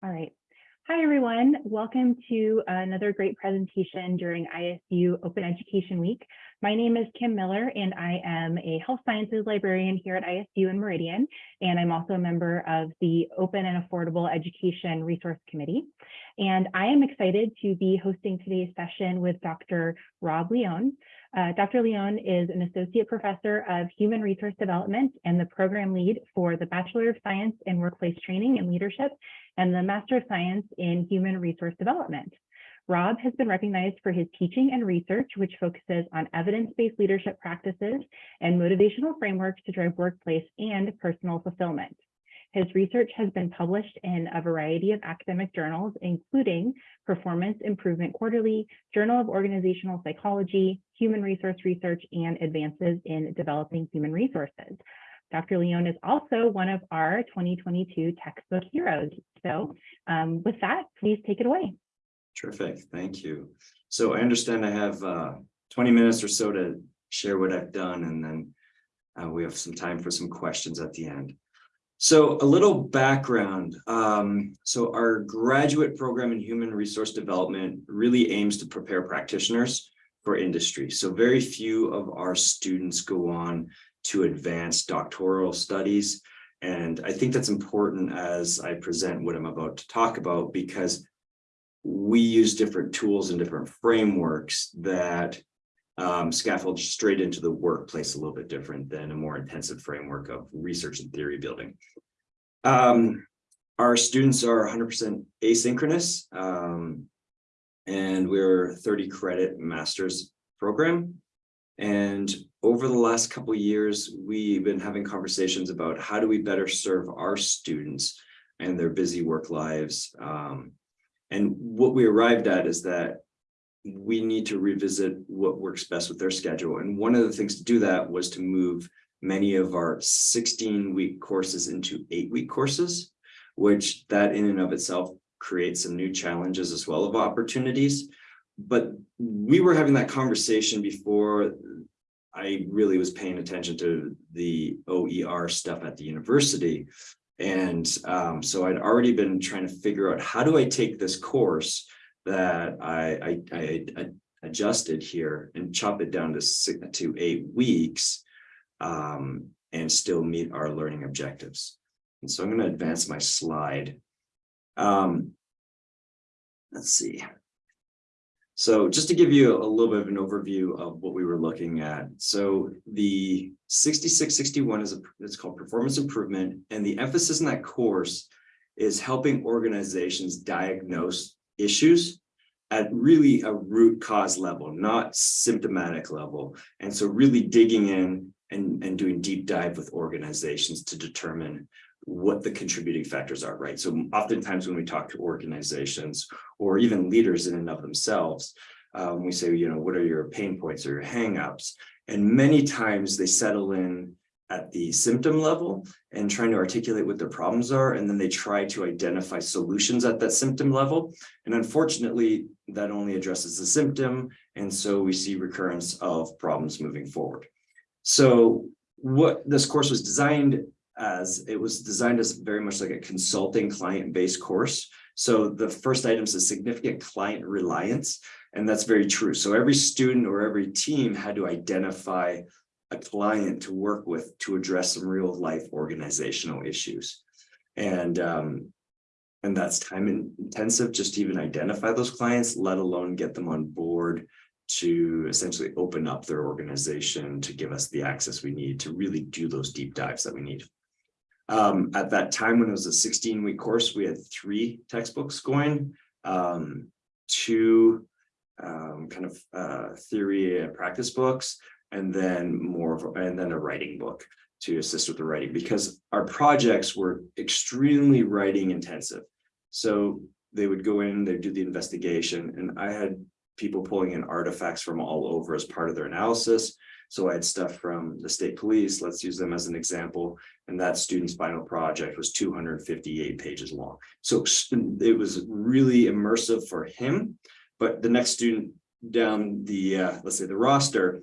All right. Hi, everyone. Welcome to another great presentation during ISU Open Education Week. My name is Kim Miller, and I am a health sciences librarian here at ISU in Meridian, and I'm also a member of the Open and Affordable Education Resource Committee. And I am excited to be hosting today's session with Dr. Rob Leone. Uh, Dr. Leone is an associate professor of human resource development and the program lead for the Bachelor of Science in Workplace Training and Leadership and the Master of Science in Human Resource Development. Rob has been recognized for his teaching and research, which focuses on evidence-based leadership practices and motivational frameworks to drive workplace and personal fulfillment. His research has been published in a variety of academic journals, including Performance Improvement Quarterly, Journal of Organizational Psychology, Human Resource Research, and Advances in Developing Human Resources. Dr. Leone is also one of our 2022 textbook heroes. So um, with that, please take it away. Terrific, thank you. So I understand I have uh, 20 minutes or so to share what I've done, and then uh, we have some time for some questions at the end. So a little background. Um, so our graduate program in human resource development really aims to prepare practitioners for industry. So very few of our students go on to advance doctoral studies. And I think that's important as I present what I'm about to talk about because we use different tools and different frameworks that um, scaffold straight into the workplace a little bit different than a more intensive framework of research and theory building. Um, our students are 100% asynchronous, um, and we're 30 credit master's program. And over the last couple years, we've been having conversations about how do we better serve our students and their busy work lives. Um, and what we arrived at is that we need to revisit what works best with their schedule. And one of the things to do that was to move many of our 16 week courses into eight week courses, which that in and of itself creates some new challenges as well of opportunities. But we were having that conversation before I really was paying attention to the OER stuff at the university. And um, so I'd already been trying to figure out how do I take this course that I, I, I, I adjusted here and chop it down to six to eight weeks um, and still meet our learning objectives. And so I'm going to advance my slide. Um, let's see. So just to give you a little bit of an overview of what we were looking at. So the 6661 is a, it's called performance improvement. And the emphasis in that course is helping organizations diagnose issues at really a root cause level, not symptomatic level. And so really digging in and, and doing deep dive with organizations to determine what the contributing factors are, right? So oftentimes when we talk to organizations or even leaders in and of themselves, um, we say, you know, what are your pain points or your hangups? And many times they settle in at the symptom level and trying to articulate what their problems are. And then they try to identify solutions at that symptom level. And unfortunately, that only addresses the symptom. And so we see recurrence of problems moving forward. So what this course was designed as it was designed as very much like a consulting client-based course. So the first item is significant client reliance, and that's very true. So every student or every team had to identify a client to work with to address some real life organizational issues. And, um, and that's time intensive just to even identify those clients, let alone get them on board to essentially open up their organization to give us the access we need to really do those deep dives that we need. Um, at that time when it was a 16 week course, we had three textbooks going, um, two um, kind of uh, theory and practice books, and then more of, and then a writing book to assist with the writing because our projects were extremely writing intensive. So they would go in, they'd do the investigation, and I had people pulling in artifacts from all over as part of their analysis. So I had stuff from the state police, let's use them as an example. And that student's final project was 258 pages long. So it was really immersive for him. But the next student down the, uh, let's say the roster,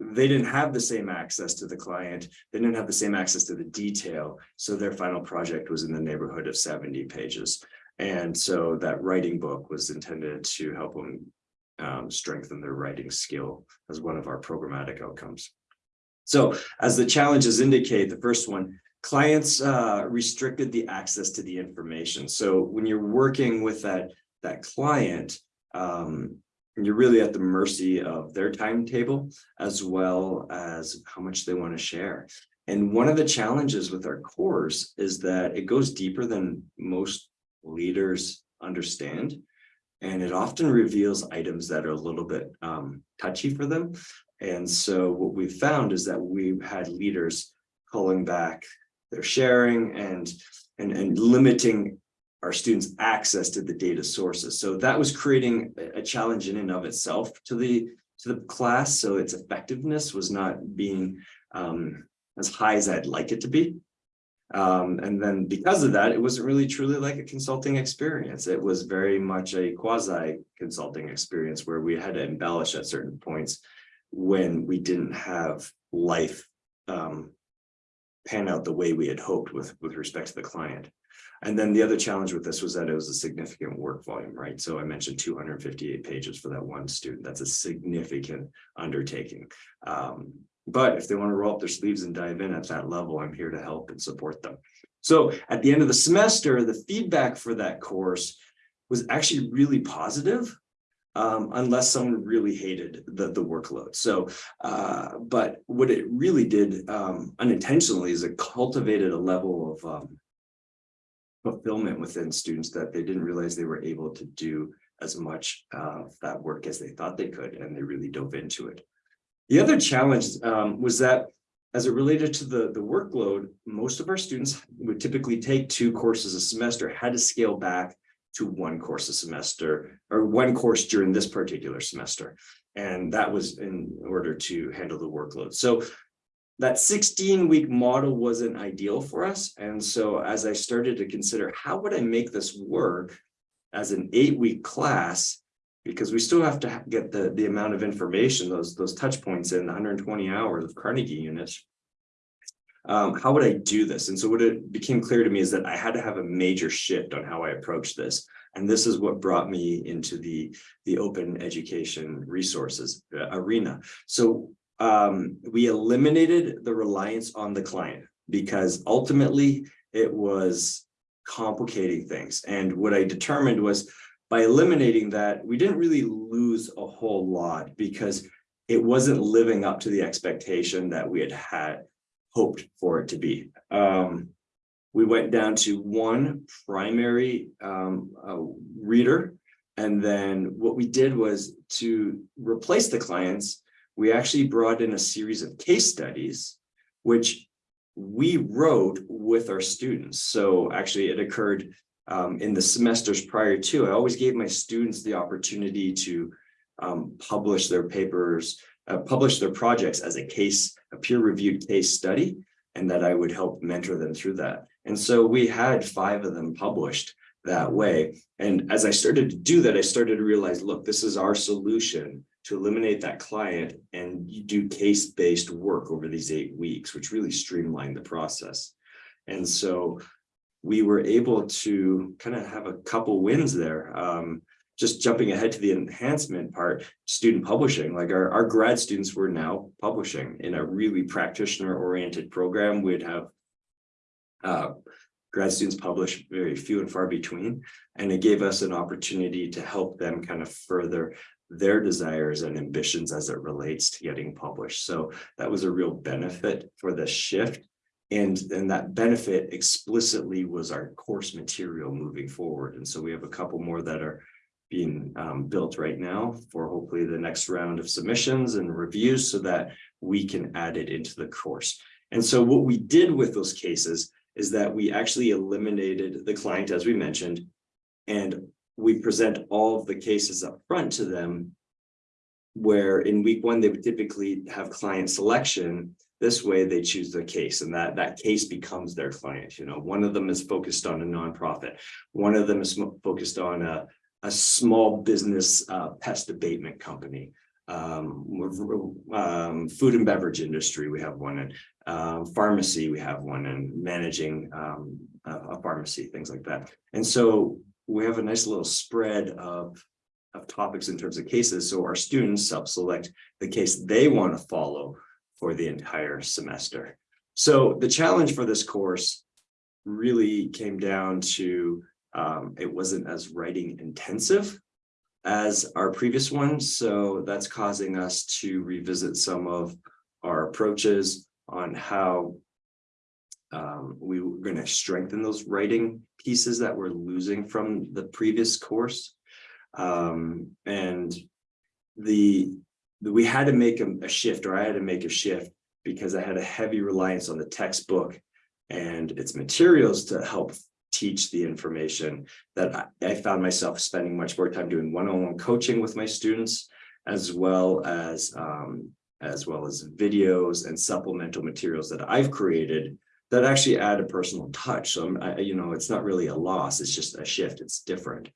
they didn't have the same access to the client. They didn't have the same access to the detail. So their final project was in the neighborhood of 70 pages. And so that writing book was intended to help them um, strengthen their writing skill as one of our programmatic outcomes. So as the challenges indicate, the first one, clients uh, restricted the access to the information. So when you're working with that, that client, um, you're really at the mercy of their timetable as well as how much they want to share. And one of the challenges with our course is that it goes deeper than most leaders understand. And it often reveals items that are a little bit um, touchy for them. And so what we've found is that we've had leaders pulling back their sharing and, and, and limiting our students access to the data sources. So that was creating a challenge in and of itself to the to the class. So its effectiveness was not being um, as high as I'd like it to be. Um, and then because of that, it wasn't really truly like a consulting experience. It was very much a quasi consulting experience where we had to embellish at certain points when we didn't have life um, pan out the way we had hoped with, with respect to the client. And then the other challenge with this was that it was a significant work volume, right? So I mentioned 258 pages for that one student. That's a significant undertaking. Um, but if they want to roll up their sleeves and dive in at that level, I'm here to help and support them. So at the end of the semester, the feedback for that course was actually really positive, um, unless someone really hated the, the workload. So, uh, but what it really did um, unintentionally is it cultivated a level of um, fulfillment within students that they didn't realize they were able to do as much of that work as they thought they could, and they really dove into it. The other challenge um, was that as it related to the, the workload, most of our students would typically take two courses a semester, had to scale back to one course a semester or one course during this particular semester. And that was in order to handle the workload. So that 16 week model wasn't ideal for us. And so as I started to consider how would I make this work as an eight week class, because we still have to get the, the amount of information, those, those touch points in 120 hours of Carnegie units. Um, how would I do this? And so what it became clear to me is that I had to have a major shift on how I approach this. And this is what brought me into the, the open education resources uh, arena. So um, we eliminated the reliance on the client because ultimately it was complicating things. And what I determined was by eliminating that, we didn't really lose a whole lot because it wasn't living up to the expectation that we had had hoped for it to be. Um, we went down to one primary um, uh, reader. And then what we did was to replace the clients, we actually brought in a series of case studies, which we wrote with our students. So actually it occurred um, in the semesters prior to, I always gave my students the opportunity to um, publish their papers, uh, publish their projects as a case, a peer-reviewed case study, and that I would help mentor them through that. And so we had five of them published that way. And as I started to do that, I started to realize, look, this is our solution to eliminate that client and do case-based work over these eight weeks, which really streamlined the process. And so we were able to kind of have a couple wins there. Um, just jumping ahead to the enhancement part, student publishing, like our, our grad students were now publishing in a really practitioner oriented program. We'd have uh, grad students publish very few and far between, and it gave us an opportunity to help them kind of further their desires and ambitions as it relates to getting published. So that was a real benefit for the shift. And, and that benefit explicitly was our course material moving forward. And so we have a couple more that are being um, built right now for hopefully the next round of submissions and reviews so that we can add it into the course. And so what we did with those cases is that we actually eliminated the client, as we mentioned, and we present all of the cases up front to them, where in week one, they would typically have client selection. This way they choose the case and that, that case becomes their client. You know, one of them is focused on a nonprofit. One of them is focused on a, a small business uh, pest abatement company. Um, um, food and beverage industry, we have one in uh, pharmacy, we have one in managing um, a, a pharmacy, things like that. And so we have a nice little spread of, of topics in terms of cases, so our students self-select the case they want to follow for the entire semester. So the challenge for this course really came down to, um, it wasn't as writing intensive as our previous one, so that's causing us to revisit some of our approaches on how um, we were going to strengthen those writing pieces that we're losing from the previous course. Um, and the, the- we had to make a, a shift, or I had to make a shift because I had a heavy reliance on the textbook and its materials to help teach the information that I, found myself spending much more time doing one-on-one coaching with my students, as well as um, as well as videos and supplemental materials that I've created that actually add a personal touch. So I, you know, it's not really a loss, it's just a shift, it's different.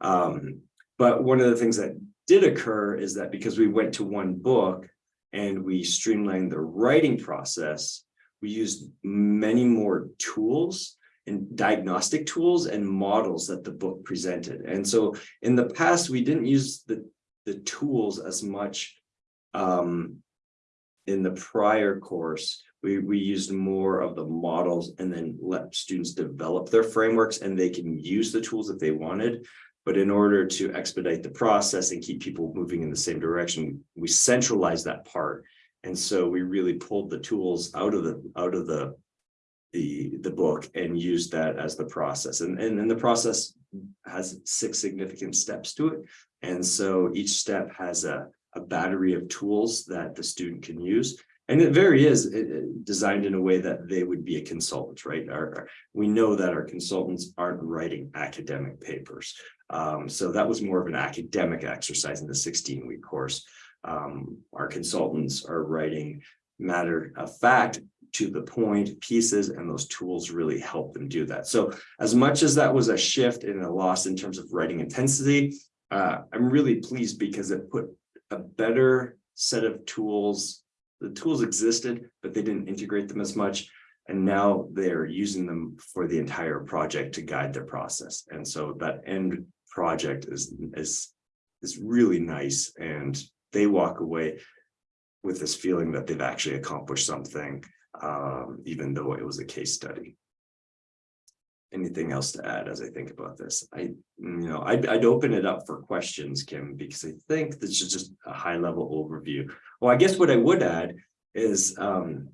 Um, but one of the things that did occur is that because we went to one book and we streamlined the writing process, we used many more tools and diagnostic tools and models that the book presented. And so in the past, we didn't use the, the tools as much um, in the prior course, we, we used more of the models and then let students develop their frameworks and they can use the tools that they wanted. But in order to expedite the process and keep people moving in the same direction, we centralized that part. And so we really pulled the tools out of the, out of the, the, the book and used that as the process. And, and, and the process has six significant steps to it. And so each step has a, a battery of tools that the student can use. And it very is designed in a way that they would be a consultant, right? Our, our- we know that our consultants aren't writing academic papers. Um, so that was more of an academic exercise in the sixteen week course. Um, our consultants are writing matter of fact to the point pieces and those tools really help them do that. So as much as that was a shift and a loss in terms of writing intensity, uh, I'm really pleased because it put a better set of tools. The tools existed, but they didn't integrate them as much. And now they're using them for the entire project to guide their process. And so that end project is, is, is really nice. And they walk away with this feeling that they've actually accomplished something, um, even though it was a case study. Anything else to add as I think about this? I, you know, I'd, I'd open it up for questions, Kim, because I think this is just a high level overview. Well, I guess what I would add is, um,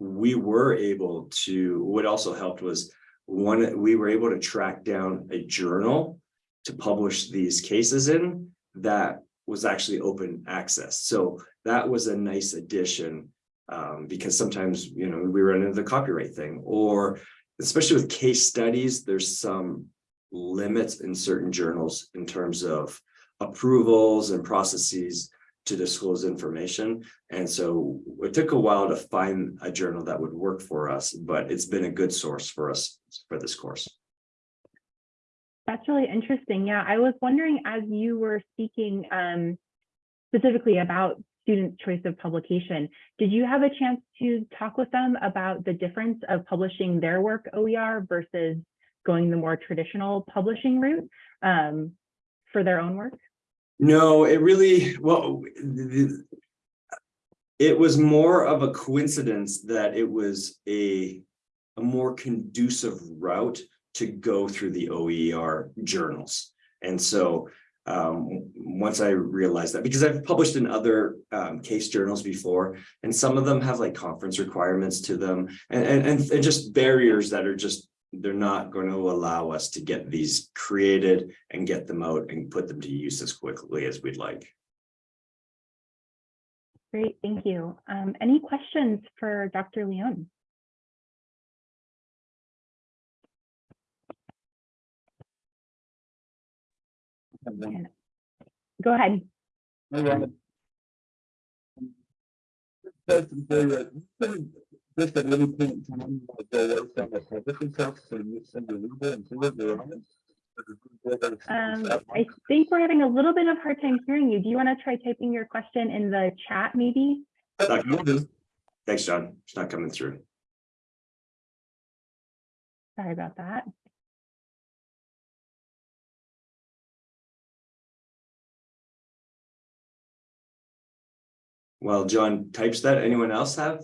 we were able to, what also helped was one, we were able to track down a journal to publish these cases in that was actually open access. So that was a nice addition. Um, because sometimes, you know, we run into the copyright thing or especially with case studies, there's some limits in certain journals in terms of approvals and processes to disclose information. And so it took a while to find a journal that would work for us, but it's been a good source for us for this course. That's really interesting. Yeah, I was wondering as you were speaking um, specifically about student choice of publication, did you have a chance to talk with them about the difference of publishing their work OER versus going the more traditional publishing route um, for their own work? No, it really, well, it was more of a coincidence that it was a, a more conducive route to go through the OER journals. And so um, once I realized that, because I've published in other um, case journals before, and some of them have like conference requirements to them and, and, and just barriers that are just, they're not going to allow us to get these created and get them out and put them to use as quickly as we'd like. Great, thank you. Um, any questions for Dr. Leone? Go ahead. Um, I think we're having a little bit of hard time hearing you. Do you want to try typing your question in the chat maybe? Thanks, John. It's not coming through. Sorry about that. While John types that, anyone else have?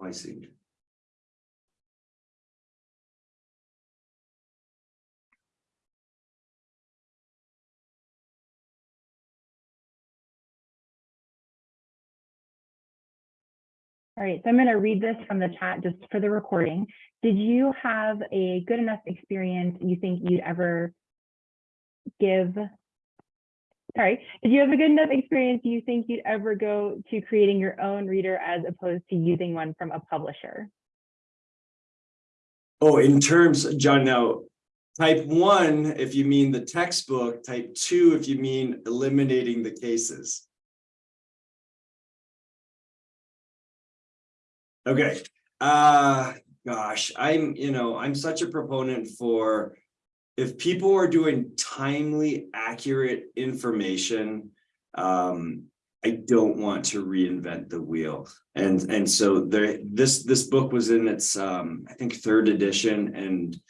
Oh, I see. All right, so I'm going to read this from the chat just for the recording. Did you have a good enough experience you think you'd ever give? Sorry, did you have a good enough experience do you think you'd ever go to creating your own reader as opposed to using one from a publisher? Oh, in terms, John, now, type one, if you mean the textbook, type two, if you mean eliminating the cases. Okay, uh, gosh, I'm, you know, I'm such a proponent for if people are doing timely, accurate information, um, I don't want to reinvent the wheel. And, and so there, this, this book was in its, um, I think, third edition, and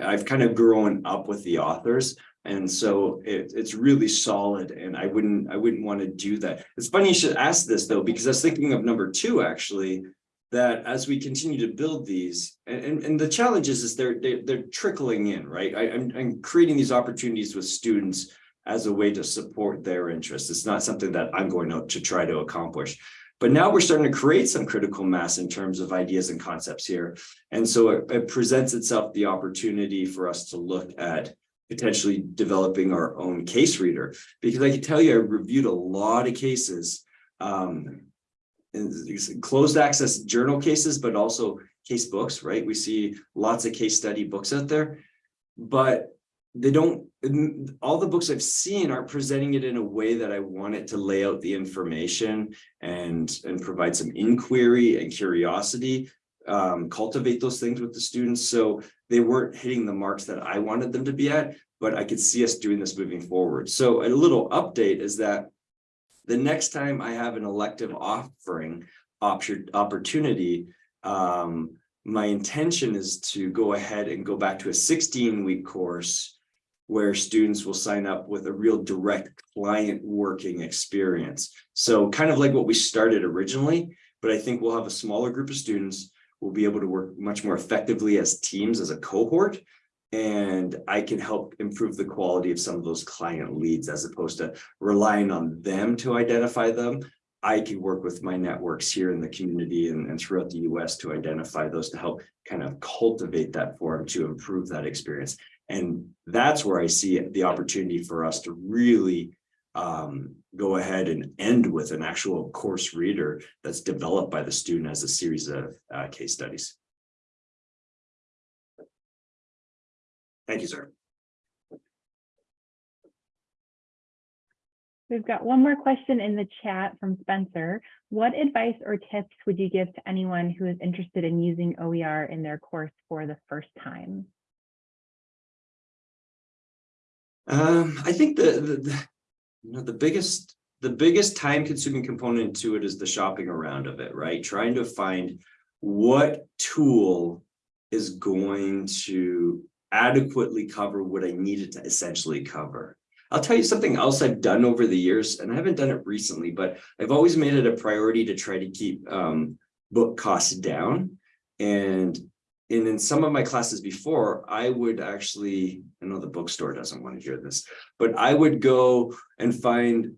I've kind of grown up with the authors. And so it, it's really solid and I wouldn't, I wouldn't want to do that. It's funny you should ask this though, because I was thinking of number two, actually, that as we continue to build these, and, and, and the challenge is, is they're, they're, they're trickling in, right? I, I'm, I'm creating these opportunities with students as a way to support their interests. It's not something that I'm going out to try to accomplish. But now we're starting to create some critical mass in terms of ideas and concepts here. And so it, it presents itself the opportunity for us to look at potentially developing our own case reader. Because I can tell you, I reviewed a lot of cases, um, closed access journal cases, but also case books, right? We see lots of case study books out there, but they don't, all the books I've seen are presenting it in a way that I want it to lay out the information and, and provide some inquiry and curiosity, um, cultivate those things with the students. So they weren't hitting the marks that I wanted them to be at, but I could see us doing this moving forward. So a little update is that the next time I have an elective offering opportunity, um, my intention is to go ahead and go back to a 16 week course where students will sign up with a real direct client working experience. So kind of like what we started originally, but I think we'll have a smaller group of students. We'll be able to work much more effectively as teams, as a cohort, and I can help improve the quality of some of those client leads as opposed to relying on them to identify them. I can work with my networks here in the community and, and throughout the US to identify those to help kind of cultivate that forum to improve that experience. And that's where I see the opportunity for us to really um, go ahead and end with an actual course reader that's developed by the student as a series of uh, case studies. Thank you, sir. We've got one more question in the chat from Spencer. What advice or tips would you give to anyone who is interested in using OER in their course for the first time? Um, I think the, the, the, you know, the biggest, the biggest time consuming component to it is the shopping around of it, right? Trying to find what tool is going to adequately cover what I needed to essentially cover. I'll tell you something else I've done over the years, and I haven't done it recently, but I've always made it a priority to try to keep um, book costs down. And, and in some of my classes before, I would actually, I know the bookstore doesn't want to hear this, but I would go and find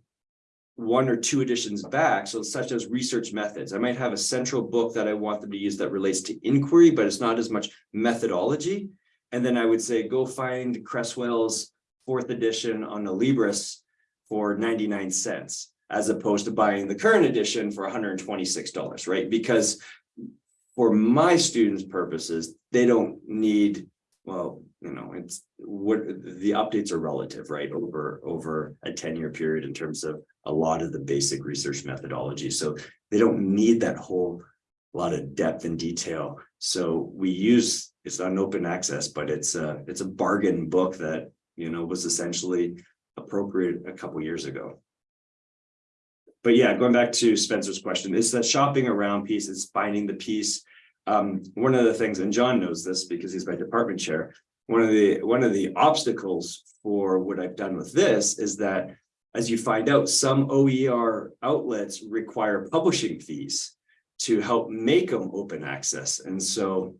one or two editions back, so such as research methods. I might have a central book that I want them to use that relates to inquiry, but it's not as much methodology. And then I would say, go find Creswell's fourth edition on Alibris for 99 cents, as opposed to buying the current edition for $126, right? Because for my students' purposes, they don't need, well, you know, it's what the updates are relative, right? Over, over a 10 year period in terms of a lot of the basic research methodology. So they don't need that whole lot of depth and detail. So we use, it's not an open access, but it's a, it's a bargain book that, you know, was essentially appropriate a couple years ago. But yeah, going back to Spencer's question, it's that shopping around piece, it's finding the piece. Um, one of the things, and John knows this because he's my department chair, one of the one of the obstacles for what I've done with this is that as you find out, some OER outlets require publishing fees to help make them open access. And so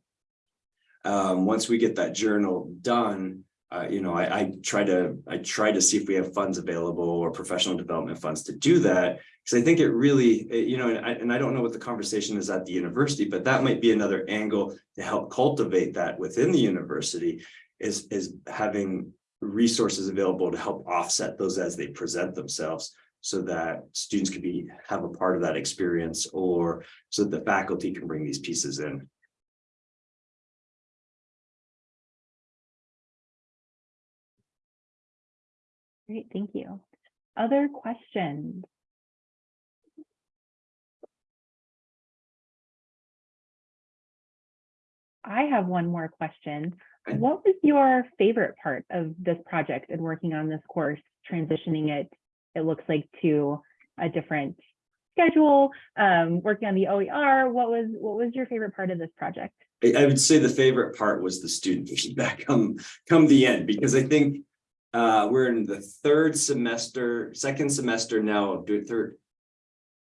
um, once we get that journal done, uh, you know, I, I try to I try to see if we have funds available or professional development funds to do that because I think it really, it- you know, and I, and I don't know what the conversation is at the university, but that might be another angle to help cultivate that within the university is is having resources available to help offset those as they present themselves so that students can be have a part of that experience or so that the faculty can bring these pieces in. Great, thank you. Other questions? I have one more question. What was your favorite part of this project and working on this course, transitioning it, it looks like to a different schedule, um, working on the OER? What was, what was your favorite part of this project? I, I would say the favorite part was the student feedback come, come the end, because I think uh, we're in the third semester, second semester now, do third.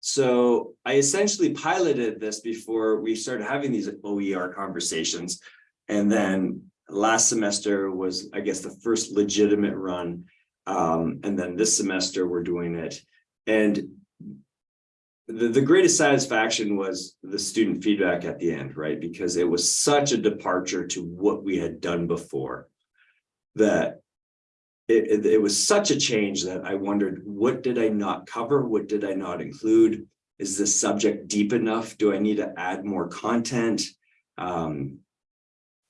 So I essentially piloted this before we started having these OER conversations. And then last semester was, I guess, the first legitimate run. Um, and then this semester we're doing it. And the, the greatest satisfaction was the student feedback at the end, right? Because it was such a departure to what we had done before. That it, it, was such a change that I wondered, what did I not cover? What did I not include? Is this subject deep enough? Do I need to add more content? Um,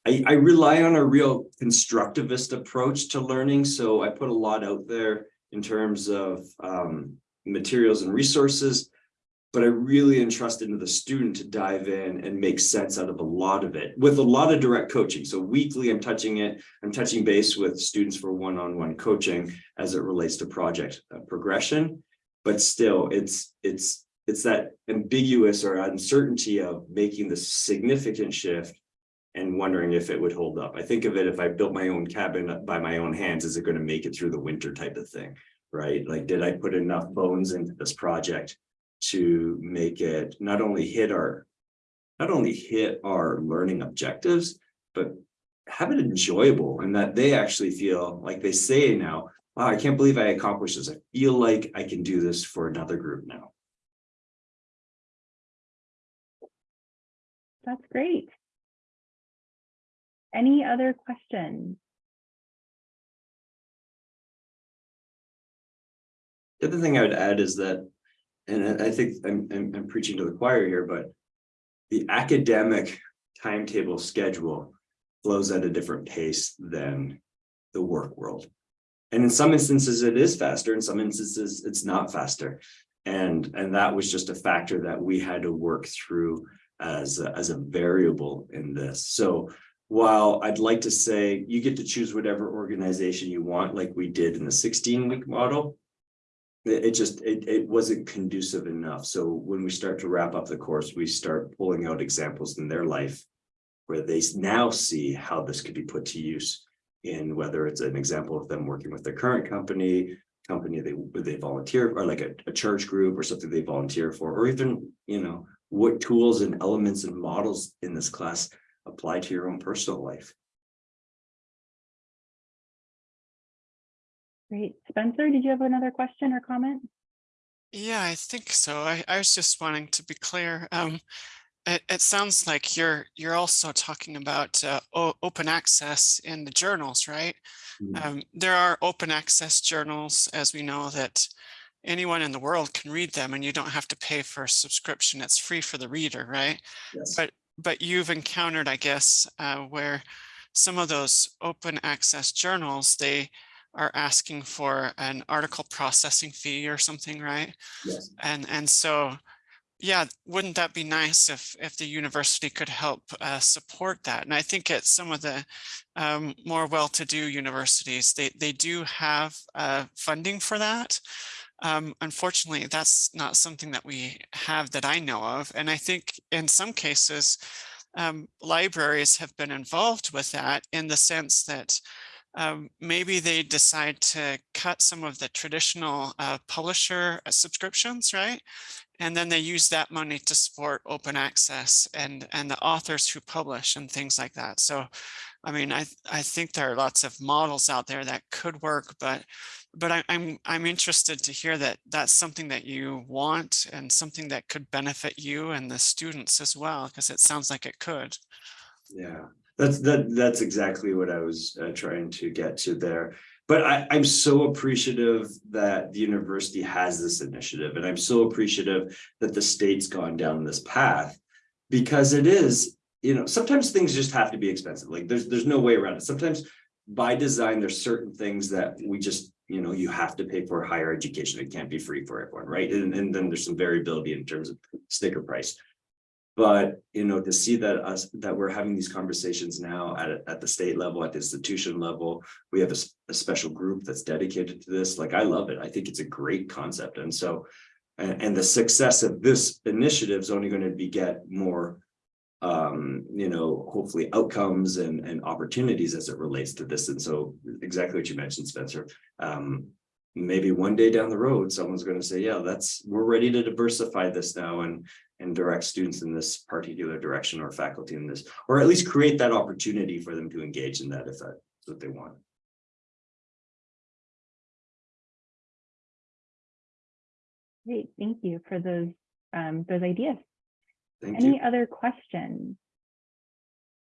I, I rely on a real constructivist approach to learning. So I put a lot out there in terms of um, materials and resources but I really entrust into the student to dive in and make sense out of a lot of it with a lot of direct coaching. So weekly, I'm touching it. I'm touching base with students for one-on-one coaching as it relates to project uh, progression. But still, it's it's it's that ambiguous or uncertainty of making the significant shift and wondering if it would hold up. I think of it if I built my own cabin by my own hands, is it going to make it through the winter type of thing, right? Like, did I put enough bones into this project to make it not only hit our not only hit our learning objectives, but have it enjoyable and that they actually feel like they say now, wow, I can't believe I accomplished this. I feel like I can do this for another group now. That's great. Any other questions? The other thing I would add is that, and I think I'm, I'm, I'm preaching to the choir here, but the academic timetable schedule flows at a different pace than the work world. And in some instances, it is faster. In some instances, it's not faster. And, and that was just a factor that we had to work through as, a- as a variable in this. So while I'd like to say you get to choose whatever organization you want, like we did in the sixteen week model, it, just, it, it wasn't conducive enough. So when we start to wrap up the course, we start pulling out examples in their life where they now see how this could be put to use in whether it's an example of them working with their current company, company they, they volunteer, or like a, a church group or something they volunteer for, or even, you know, what tools and elements and models in this class apply to your own personal life. Great. Spencer, did you have another question or comment? Yeah, I think so. I, I was just wanting to be clear. Um, it, it sounds like you're you're also talking about uh, open access in the journals, right? Mm. Um, there are open access journals, as we know, that anyone in the world can read them, and you don't have to pay for a subscription. It's free for the reader, right? Yes. But but you've encountered, I guess, uh, where some of those open access journals they are asking for an article processing fee or something, right? Yes. And and so, yeah, wouldn't that be nice if if the university could help uh, support that? And I think at some of the um, more well-to-do universities, they they do have uh, funding for that. Um, unfortunately, that's not something that we have that I know of. And I think in some cases, um, libraries have been involved with that in the sense that um, maybe they decide to cut some of the traditional uh, publisher uh, subscriptions, right? And then they use that money to support open access and, and the authors who publish and things like that. So, I mean, I, I think there are lots of models out there that could work, but, but I, I'm, I'm interested to hear that that's something that you want and something that could benefit you and the students as well, because it sounds like it could. Yeah, that's that that's exactly what I was uh, trying to get to there. But I, I'm so appreciative that the university has this initiative, and I'm so appreciative that the state's gone down this path because it is, you know, sometimes things just have to be expensive. Like there's there's no way around it. Sometimes by design, there's certain things that we just, you know, you have to pay for higher education. It can't be free for everyone, right? And, and then there's some variability in terms of sticker price. But, you know, to see that us, that we're having these conversations now at, at the state level, at the institution level, we have a special group that's dedicated to this. Like, I love it. I think it's a great concept. And so, and, and the success of this initiative is only going to be get more, um, you know, hopefully outcomes and, and opportunities as it relates to this. And so exactly what you mentioned, Spencer. Um, maybe one day down the road, someone's going to say, yeah, that's, we're ready to diversify this now and, and direct students in this particular direction or faculty in this, or at least create that opportunity for them to engage in that if that's what they want. Great, thank you for those, um, those ideas. Thank you. Any other questions?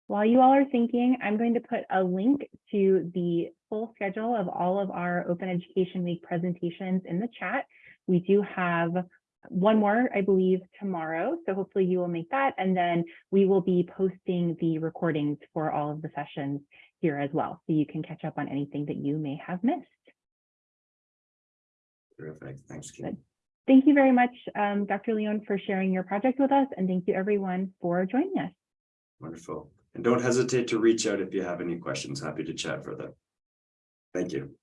While you all are thinking, I'm going to put a link to the full schedule of all of our Open Education Week presentations in the chat. We do have one more, I believe, tomorrow. So hopefully you will make that. And then we will be posting the recordings for all of the sessions here as well. So you can catch up on anything that you may have missed. Terrific. Thanks, Kim. Thank you very much, um, Dr. Leone, for sharing your project with us. And thank you everyone for joining us. Wonderful. And don't hesitate to reach out if you have any questions. Happy to chat further. Thank you.